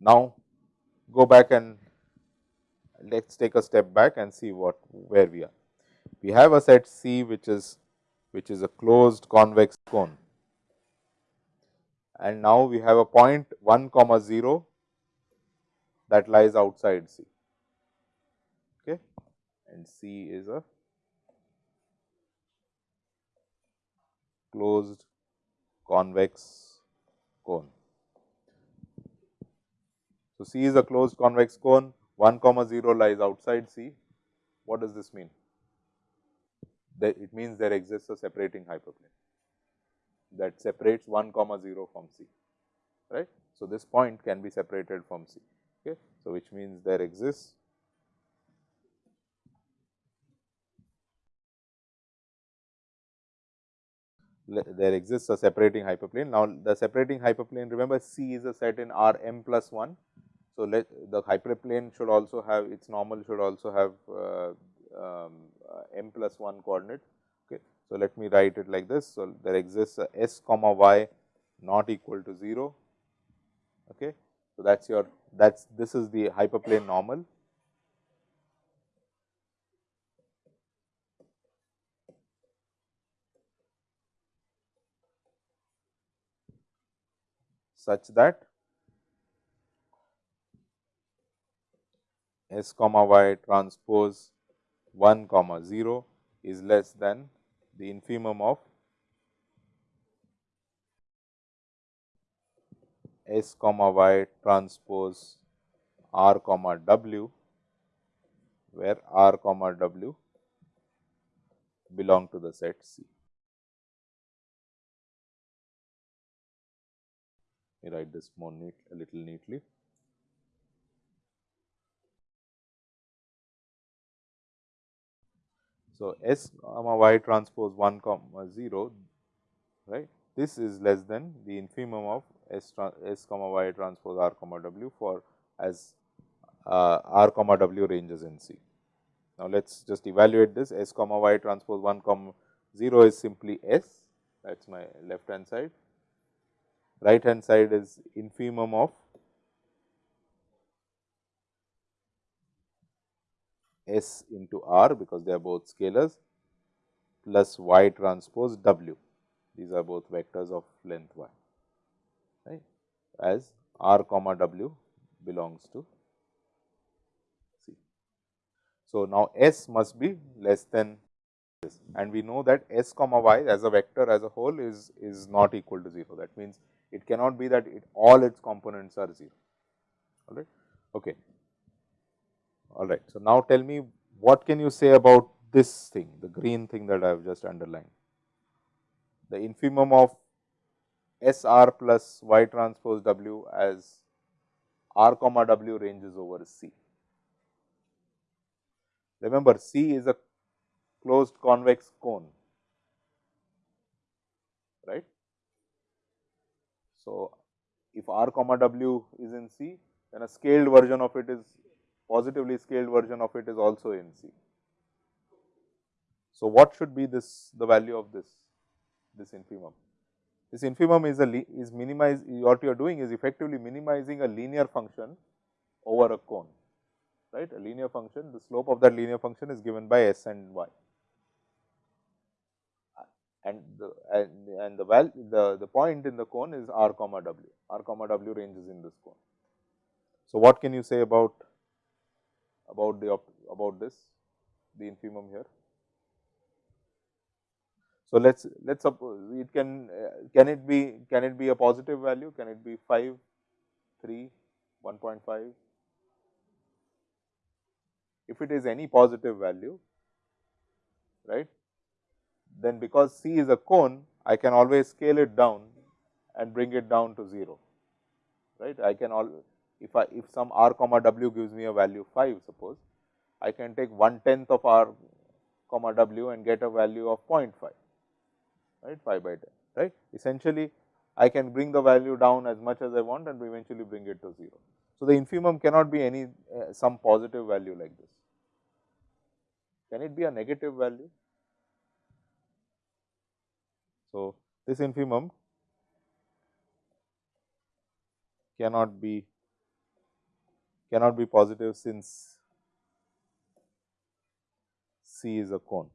Now, go back and let us take a step back and see what where we are. We have a set C which is which is a closed convex cone and now we have a point 1 comma 0 that lies outside C okay and C is a closed convex cone. So, C is a closed convex cone 1 comma 0 lies outside C. What does this mean? It means there exists a separating hyperplane that separates 1 comma 0 from C, right. So, this point can be separated from C. Okay. So, which means there exists there exists a separating hyperplane. Now, the separating hyperplane remember C is a set in R m plus 1 so, let the hyperplane should also have its normal should also have uh, um, uh, m plus 1 coordinate. So, let me write it like this. So, there exists a s comma y not equal to 0. Okay. So, that is your that is this is the hyperplane normal. such that s comma y transpose 1 comma 0 is less than the infimum of s comma y transpose r comma w, where r comma w belong to the set C. Me write this more neat a little neatly. So, S comma y transpose 1 comma 0 right? This is less than the infimum of S, S comma y transpose r comma w for as uh, r comma w ranges in C. Now, let us just evaluate this. S comma y transpose 1 comma 0 is simply S. That is my left hand side, right hand side is infimum of S into R because they are both scalars plus y transpose W. These are both vectors of length y right as R comma W belongs to C. So, now S must be less than this and we know that S comma y as a vector as a whole is, is not equal to 0. That means, it cannot be that it all its components are 0 all right. Okay. All right. So, now tell me what can you say about this thing, the green thing that I have just underlined. The infimum of S r plus y transpose w as r comma w ranges over C. Remember C is a closed convex cone, right. So, if r comma w is in C, then a scaled version of it is positively scaled version of it is also in C. So, what should be this the value of this this infimum? This infimum is a is minimize what you are doing is effectively minimizing a linear function over a cone right a linear function the slope of that linear function is given by s and y and the and, and the value the the point in the cone is r comma w r comma w ranges in this cone. So, what can you say about about the about this the infimum here. So, let us let us suppose it can uh, can it be can it be a positive value? Can it be 5 3 1.5 if it is any positive value right then because C is a cone I can always scale it down and bring it down to 0 right? I can all if I if some r comma w gives me a value 5 suppose, I can take one tenth of r comma w and get a value of 0.5 right 5 by 10 right. Essentially I can bring the value down as much as I want and eventually bring it to 0. So, the infimum cannot be any uh, some positive value like this. Can it be a negative value? So, this infimum cannot be cannot be positive since C is a cone.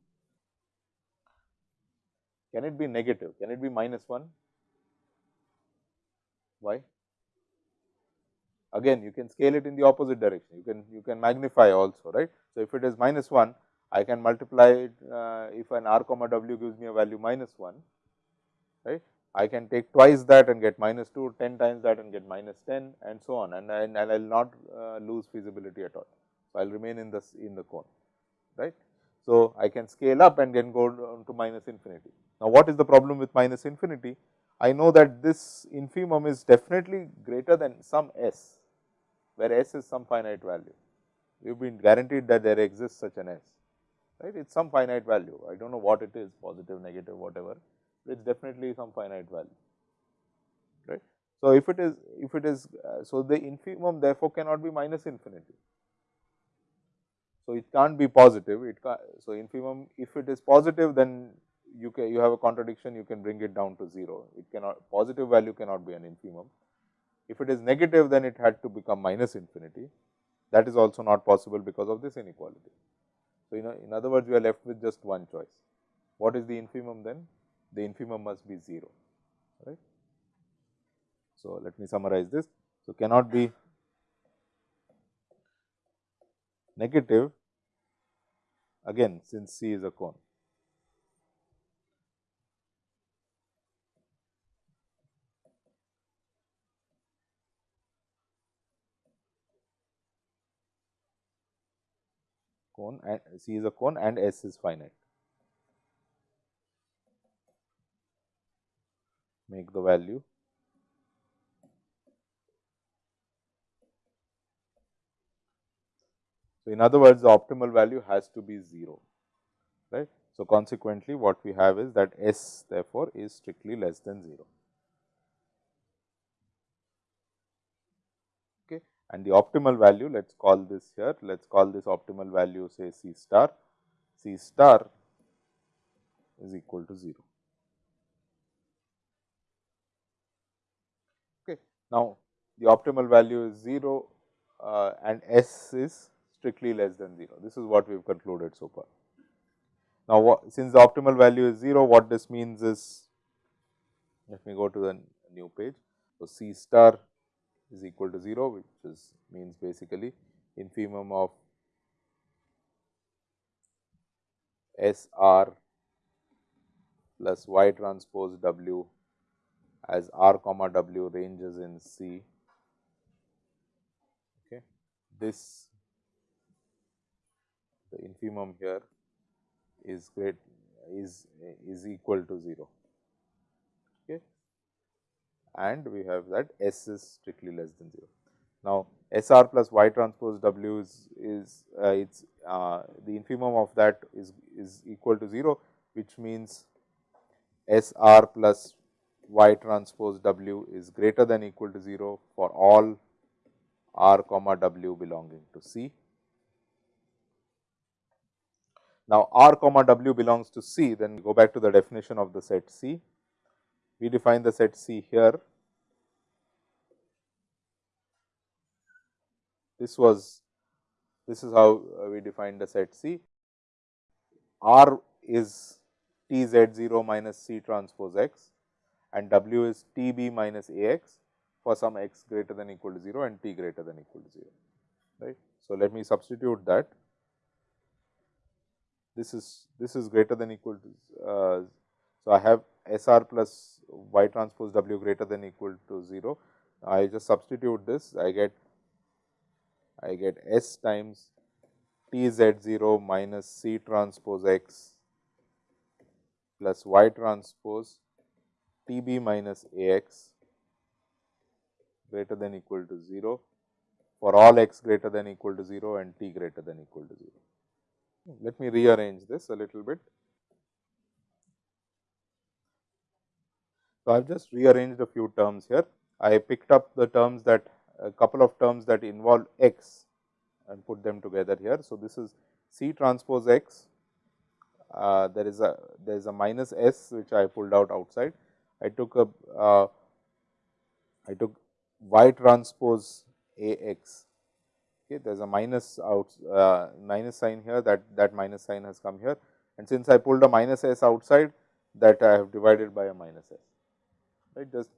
Can it be negative? Can it be minus 1? Why? Again, you can scale it in the opposite direction. You can you can magnify also, right? So, if it is minus 1, I can multiply it uh, if an r comma w gives me a value minus 1, right. I can take twice that and get minus 2, 10 times that and get minus 10 and so on and, and, and I will not uh, lose feasibility at all. So, I will remain in the in the cone, right. So, I can scale up and then go down to minus infinity. Now, what is the problem with minus infinity? I know that this infimum is definitely greater than some s, where s is some finite value. We have been guaranteed that there exists such an s, right. It is some finite value. I do not know what it is, positive, negative, whatever, it is definitely some finite value, right. So, if it is, if it is, uh, so the infimum therefore cannot be minus infinity. So, it can't be positive, it can so infimum if it is positive then you can you have a contradiction you can bring it down to 0, it cannot positive value cannot be an infimum. If it is negative then it had to become minus infinity that is also not possible because of this inequality. So, you know in other words we are left with just one choice. What is the infimum then? The infimum must be 0 right. So, let me summarize this. So, cannot be negative again since C is a cone. cone and C is a cone and S is finite. Make the value So, in other words the optimal value has to be 0 right. So, consequently what we have is that S therefore, is strictly less than 0. Okay. And the optimal value let us call this here let us call this optimal value say C star C star is equal to 0. Now, the optimal value is 0 uh, and S is strictly less than 0. This is what we have concluded so far. Now, what, since the optimal value is 0, what this means is, let me go to the new page. So, C star is equal to 0, which is means basically infimum of S r plus y transpose w as r comma w ranges in C. Okay. This the infimum here is great is is equal to 0 okay and we have that s is strictly less than 0 now sr plus y transpose w is is uh, it's uh, the infimum of that is is equal to 0 which means sr plus y transpose w is greater than equal to 0 for all r comma w belonging to c now, R comma W belongs to C, then go back to the definition of the set C. We define the set C here. This was, this is how uh, we define the set C. R is T Z 0 minus C transpose x and W is T B minus A x for some x greater than equal to 0 and t greater than equal to 0, right. So, let me substitute that this is this is greater than equal to. Uh, so, I have S r plus y transpose w greater than equal to 0. I just substitute this I get I get S times T z 0 minus C transpose x plus y transpose T b minus A x greater than equal to 0 for all x greater than equal to 0 and t greater than equal to 0. Let me rearrange this a little bit. So, I have just rearranged a few terms here. I picked up the terms that a couple of terms that involve x and put them together here. So, this is C transpose x, uh, there is a there is a minus s which I pulled out outside. I took a uh, I took y transpose a x. Okay, there is a minus out uh, minus sign here that that minus sign has come here and since I pulled a minus s outside that I have divided by a minus s right just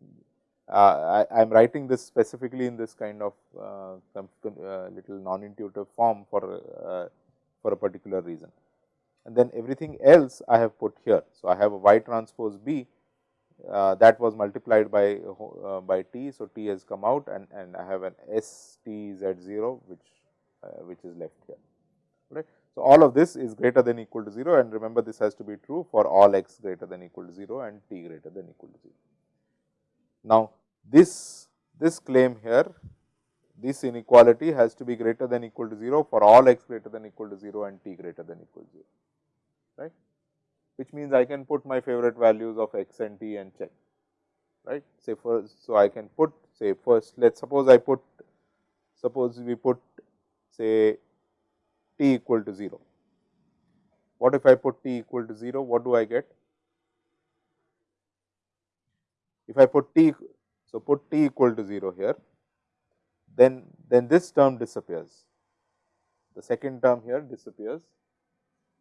uh, I am writing this specifically in this kind of uh, uh, little non intuitive form for uh, for a particular reason and then everything else I have put here. So, I have a y transpose b uh, that was multiplied by uh, by t. So, t has come out and, and I have an s t z 0 which uh, which is left here right. So, all of this is greater than equal to 0 and remember this has to be true for all x greater than equal to 0 and t greater than equal to 0. Now, this this claim here this inequality has to be greater than equal to 0 for all x greater than equal to 0 and t greater than equal to 0 right, which means I can put my favorite values of x and t and check, right. Say first, so I can put say first, let us suppose I put, suppose we put say t equal to 0. What if I put t equal to 0, what do I get? If I put t, so put t equal to 0 here, then, then this term disappears. The second term here disappears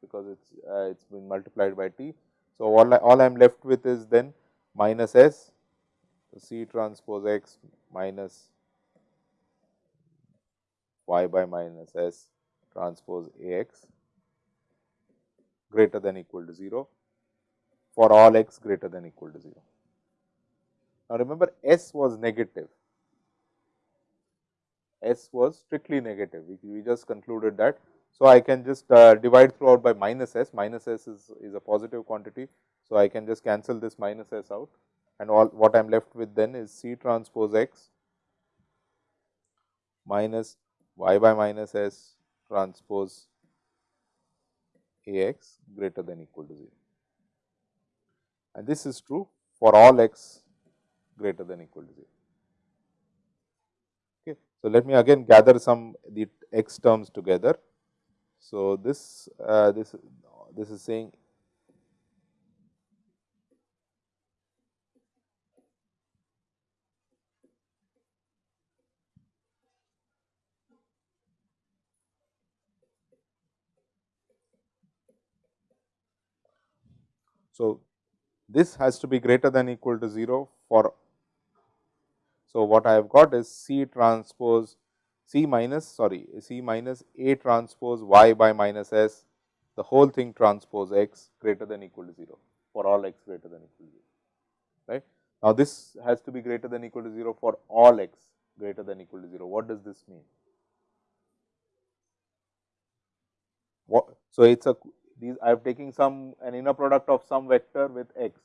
because it's uh, it's been multiplied by t. So, all I, all I am left with is then minus s so c transpose x minus y by minus s transpose a x greater than equal to 0 for all x greater than equal to 0. Now, remember s was negative, s was strictly negative, we, we just concluded that so, I can just uh, divide throughout by minus s, minus s is, is a positive quantity. So, I can just cancel this minus s out and all what I am left with then is C transpose x minus y by minus s transpose A x greater than equal to 0. And this is true for all x greater than equal to 0. Okay. So, let me again gather some the x terms together. So, this uh, this this is saying So, this has to be greater than equal to 0 for. So, what I have got is C transpose C minus sorry C minus A transpose y by minus s the whole thing transpose x greater than equal to 0 for all x greater than equal to 0 right. Now, this has to be greater than equal to 0 for all x greater than equal to 0. What does this mean? What, so, it is a these I am taking some an inner product of some vector with x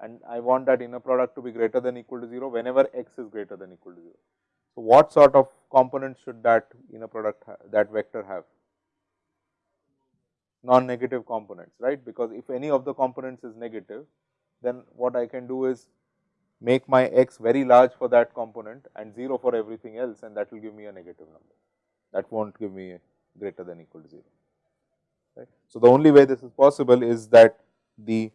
and I want that inner product to be greater than equal to 0 whenever x is greater than equal to 0. So, what sort of components should that inner product that vector have? Non-negative components, right? Because if any of the components is negative, then what I can do is make my x very large for that component and 0 for everything else and that will give me a negative number. That will not give me greater than equal to 0. Right. So, the only way this is possible is that the,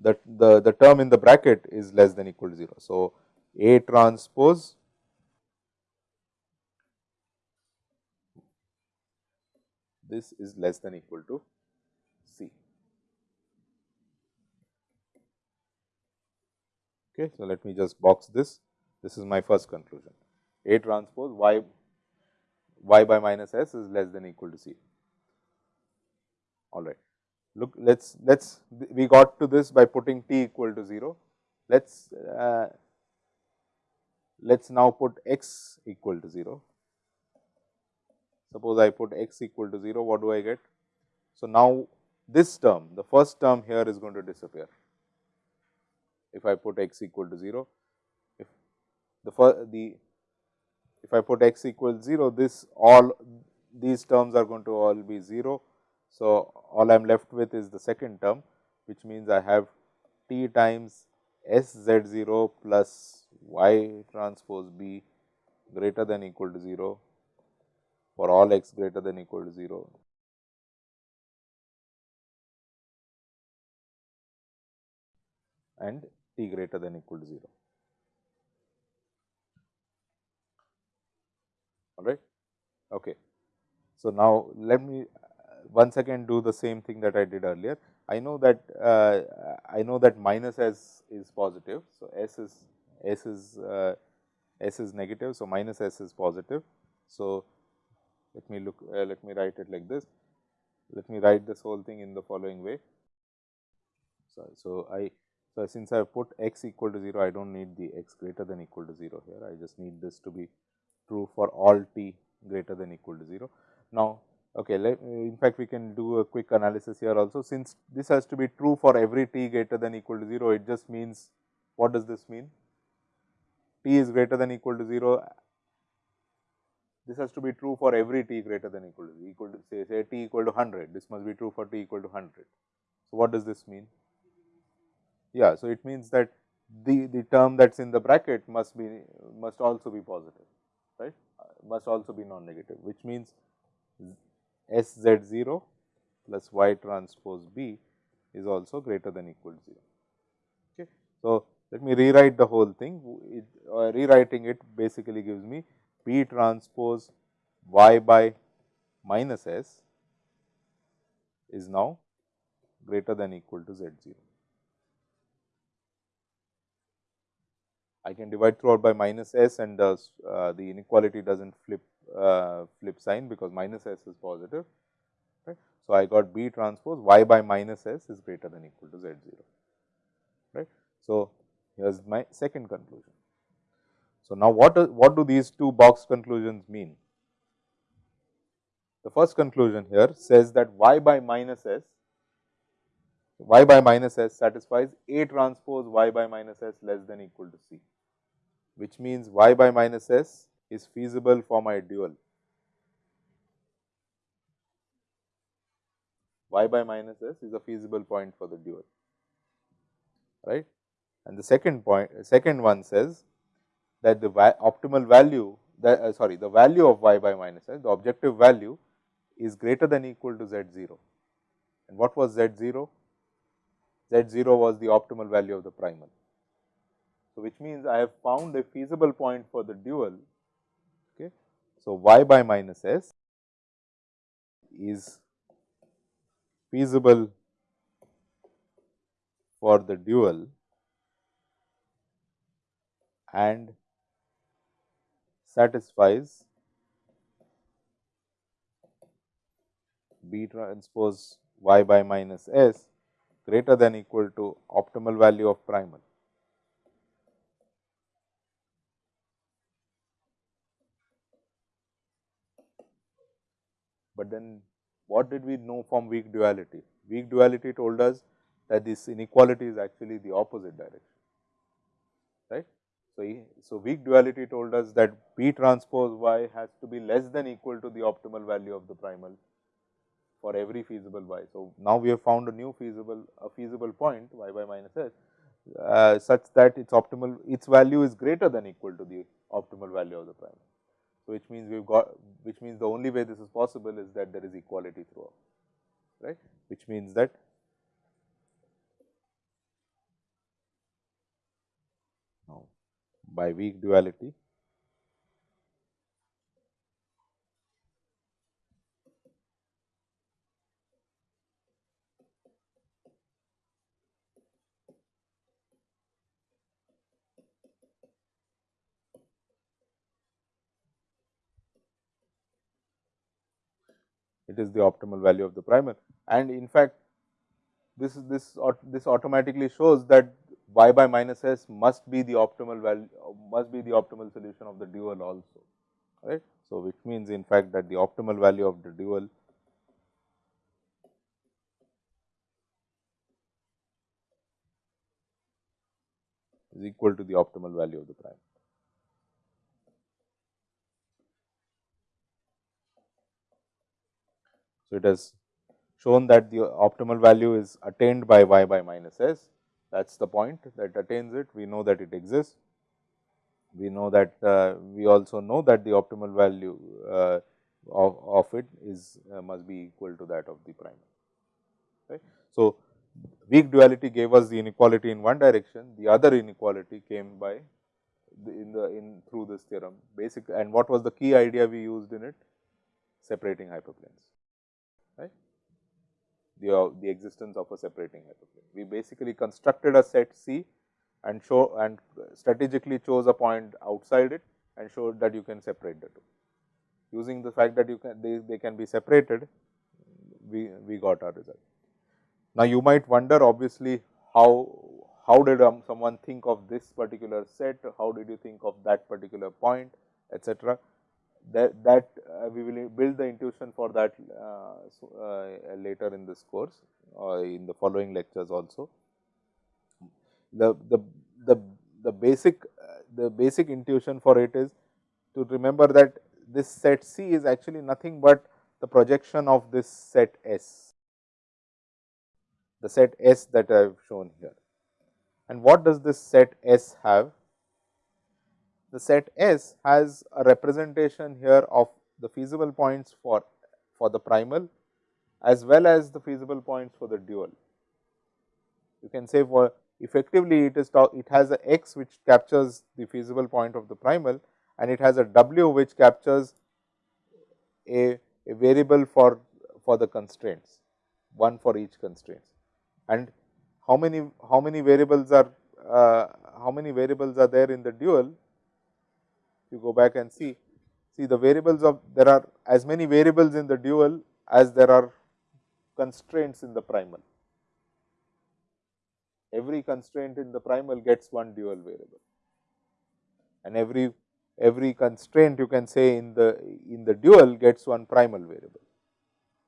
the, the, the term in the bracket is less than equal to 0. So, A transpose this is less than equal to C. Okay, so, let me just box this. This is my first conclusion. A transpose y y by minus s is less than equal to C. All right. Look, let's let's we got to this by putting t equal to 0. Let's uh, let's now put x equal to 0. Suppose I put x equal to 0, what do I get? So, now this term, the first term here is going to disappear. If I put x equal to 0, if the first, the if I put x equals 0, this all these terms are going to all be 0. So, all I am left with is the second term, which means I have t times S z 0 plus y transpose b greater than equal to 0 for all x greater than equal to 0 and t greater than equal to 0. All right. Okay. So, now let me once again do the same thing that I did earlier. I know that uh, I know that minus s is positive. So, s is s is uh, s is negative. So, minus s is positive. So, let me look uh, let me write it like this. Let me write this whole thing in the following way. So, so I so since I have put x equal to 0, I do not need the x greater than equal to 0 here. I just need this to be true for all t greater than equal to 0. Now, okay, let, in fact, we can do a quick analysis here also. Since this has to be true for every t greater than equal to 0, it just means what does this mean? t is greater than equal to 0. This has to be true for every t greater than equal to equal to say say t equal to 100. This must be true for t equal to 100. So, what does this mean? Yeah, so it means that the the term that's in the bracket must be must also be positive, right? Uh, must also be non-negative, which means S z 0 plus y transpose b is also greater than equal to 0. Okay. So, let me rewrite the whole thing. It, uh, rewriting it basically gives me b transpose y by minus s is now greater than equal to z 0. I can divide throughout by minus s and the, uh, the inequality does not flip uh, flip sign because minus s is positive. Right. So, I got B transpose y by minus s is greater than equal to z 0. Right. So, here is my second conclusion. So, now what, what do these two box conclusions mean? The first conclusion here says that y by minus s, y by minus s satisfies A transpose y by minus s less than equal to C which means y by minus s is feasible for my dual. y by minus s is a feasible point for the dual, right. And the second point, second one says that the va optimal value, that uh, sorry, the value of y by minus s, the objective value is greater than equal to z 0. And what was z 0? z 0 was the optimal value of the primal. So, which means I have found a feasible point for the dual. Okay. So, y by minus s is feasible for the dual and satisfies B transpose y by minus s greater than equal to optimal value of primal. But then what did we know from weak duality? Weak duality told us that this inequality is actually the opposite direction, right. So, so weak duality told us that B transpose y has to be less than equal to the optimal value of the primal for every feasible y. So, now we have found a new feasible a feasible point y by minus s uh, such that its optimal its value is greater than equal to the optimal value of the primal. So, which means we have got which means the only way this is possible is that there is equality throughout right which means that now by weak duality it is the optimal value of the primal. And in fact, this is this this automatically shows that y by minus s must be the optimal value must be the optimal solution of the dual also right. So, which means in fact that the optimal value of the dual is equal to the optimal value of the prime. So, it has shown that the optimal value is attained by y by minus s that is the point that attains it. We know that it exists. We know that uh, we also know that the optimal value uh, of, of it is uh, must be equal to that of the primal. Right. So, weak duality gave us the inequality in one direction, the other inequality came by the, in the in through this theorem basic and what was the key idea we used in it separating hyperplanes right the uh, the existence of a separating hyperplane we basically constructed a set C and show and strategically chose a point outside it and showed that you can separate the two. Using the fact that you can they, they can be separated we we got our result. Now you might wonder obviously how how did um, someone think of this particular set, how did you think of that particular point, etc. That, that uh, we will build the intuition for that uh, uh, later in this course or in the following lectures also. The, the, the, the basic the basic intuition for it is to remember that this set C is actually nothing but the projection of this set S, the set S that I have shown here. And what does this set S have? The set S has a representation here of the feasible points for, for the primal as well as the feasible points for the dual. You can say for effectively it is it has a x which captures the feasible point of the primal and it has a w which captures a, a variable for, for the constraints, one for each constraints. And how many how many variables are uh, how many variables are there in the dual you go back and see. See the variables of there are as many variables in the dual as there are constraints in the primal. Every constraint in the primal gets one dual variable. And every every constraint you can say in the in the dual gets one primal variable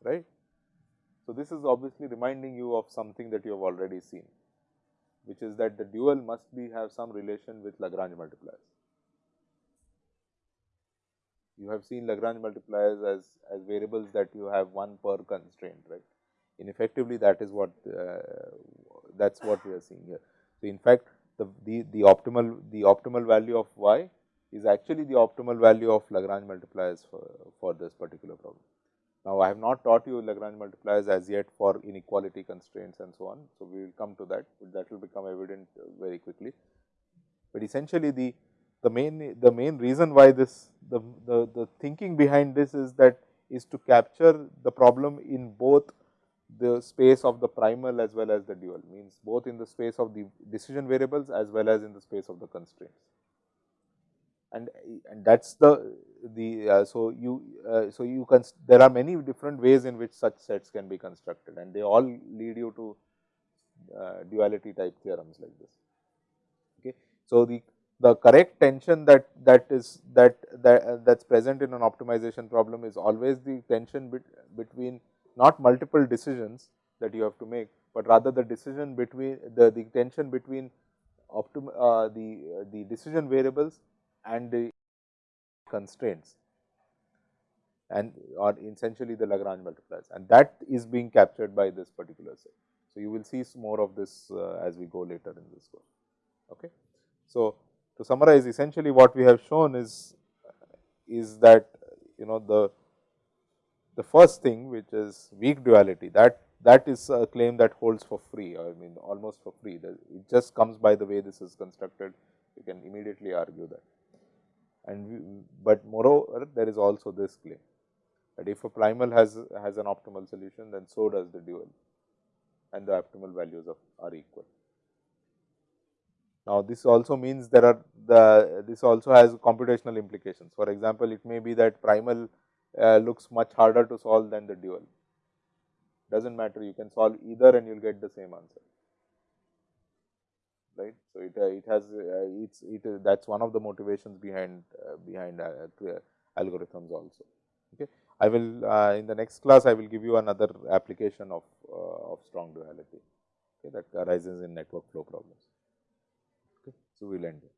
right? So, this is obviously reminding you of something that you have already seen, which is that the dual must be have some relation with Lagrange multipliers. You have seen Lagrange multipliers as, as variables that you have one per constraint, right. In effectively that is what uh, that is what we are seeing here. So, in fact, the, the, the optimal the optimal value of y is actually the optimal value of Lagrange multipliers for, for this particular problem. Now, I have not taught you Lagrange multipliers as yet for inequality constraints and so on. So, we will come to that, that will become evident very quickly. But essentially the, the main the main reason why this the, the, the thinking behind this is that is to capture the problem in both the space of the primal as well as the dual means both in the space of the decision variables as well as in the space of the constraints. And and that's the the uh, so you uh, so you can there are many different ways in which such sets can be constructed and they all lead you to uh, duality type theorems like this. Okay? So the the correct tension that that is that that that's present in an optimization problem is always the tension bet, between not multiple decisions that you have to make but rather the decision between the the tension between optim uh, the uh, the decision variables and the constraints and or essentially the Lagrange multipliers and that is being captured by this particular set. So, you will see more of this uh, as we go later in this course. Okay. So, to summarize essentially what we have shown is is that you know the the first thing which is weak duality that that is a claim that holds for free I mean almost for free. It just comes by the way this is constructed. You can immediately argue that. And we, but moreover there is also this claim that if a primal has has an optimal solution then so does the dual. And the optimal values of are equal. Now, this also means there are the this also has computational implications. For example, it may be that primal uh, looks much harder to solve than the dual. Does not matter, you can solve either and you will get the same answer right. So, it, uh, it has uh, it's it is that is one of the motivations behind uh, behind algorithms also. Okay. I will in the next class I will give you another application of of strong duality okay, that arises in network flow problems. So, we will end here.